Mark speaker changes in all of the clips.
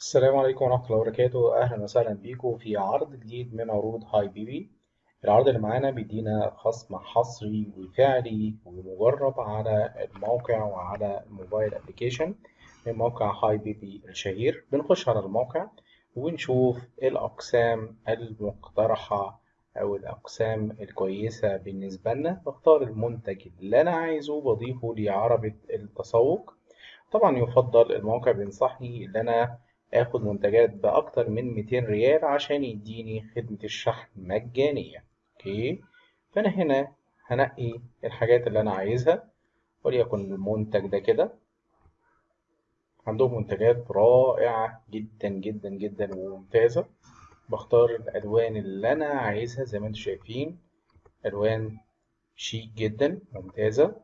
Speaker 1: السلام عليكم ورحمة الله وبركاته. أهلا وسهلا بيكم في عرض جديد من عروض هاي بيبي العرض اللي معانا بيدينا خصم حصري وفعلي ومجرب على الموقع وعلى الموبايل ابلكيشن من موقع هاي بيبي الشهير. بنخش على الموقع ونشوف الأقسام المقترحة أو الأقسام الكويسة بالنسبة لنا. بختار المنتج اللي أنا عايزه بضيفه لعربة التسوق. طبعا يفضل الموقع بينصحني إن أنا آخد منتجات بأكتر من 200 ريال عشان يديني خدمة الشحن مجانية. أوكي؟ فأنا هنا هنقي الحاجات اللي أنا عايزها وليكن المنتج ده كده. عندهم منتجات رائعة جدا جدا جدا وممتازة. بختار الألوان اللي أنا عايزها زي ما أنتم شايفين. ألوان شيك جدا ممتازة.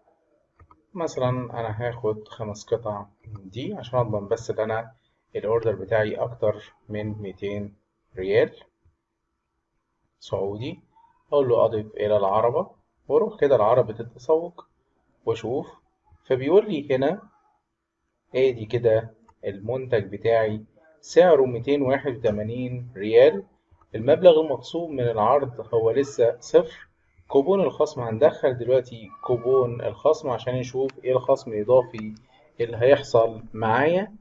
Speaker 1: مثلا أنا هاخد خمس قطع من دي عشان أضمن بس إن أنا الأوردر بتاعي أكتر من 200 ريال سعودي. أقول له أضف إلى العربة وأروح كده لعربة التسوق وأشوف. فبيقول لي هنا آدي كده المنتج بتاعي سعره 281 ريال. المبلغ المخصوم من العرض هو لسه صفر. كوبون الخصم هندخل دلوقتي كوبون الخصم عشان نشوف إيه الخصم الإضافي اللي هيحصل معايا.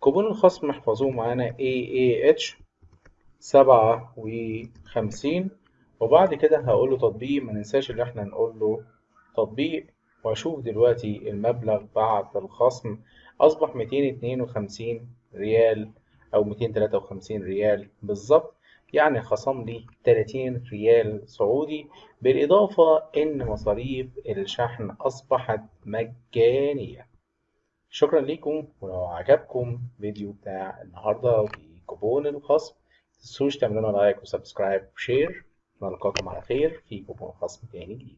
Speaker 1: كوبون الخصم احفظوه معانا AAH سبعة وخمسين. وبعد كده هقول له تطبيق ما ننساش اللي إحنا نقول له تطبيق. واشوف دلوقتي المبلغ بعد الخصم. أصبح 252 ريال أو 253 ريال بالظبط. يعني خصم لي 30 ريال سعودي. بالإضافة إن مصاريف الشحن أصبحت مجانية. شكرا لكم ولو عجبكم فيديو بتاع النهاردة وكوبون الخصم. متنسوش تعملوا لنا like و subscribe و share. نلقاكم على خير في كوبون خصم تاني جديد.